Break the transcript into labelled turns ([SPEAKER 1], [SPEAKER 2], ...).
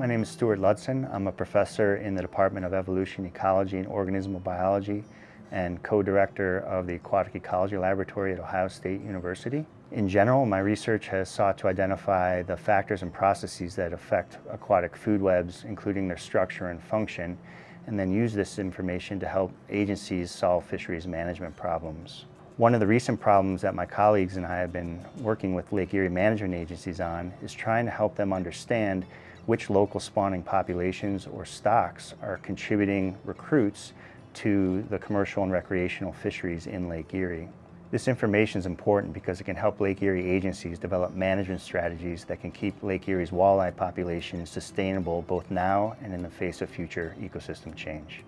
[SPEAKER 1] My name is Stuart Ludsin. I'm a professor in the Department of Evolution, Ecology, and Organismal Biology and co-director of the Aquatic Ecology Laboratory at Ohio State University. In general, my research has sought to identify the factors and processes that affect aquatic food webs, including their structure and function, and then use this information to help agencies solve fisheries management problems. One of the recent problems that my colleagues and I have been working with Lake Erie management agencies on is trying to help them understand which local spawning populations or stocks are contributing recruits to the commercial and recreational fisheries in Lake Erie. This information is important because it can help Lake Erie agencies develop management strategies that can keep Lake Erie's walleye population sustainable both now and in the face of future ecosystem change.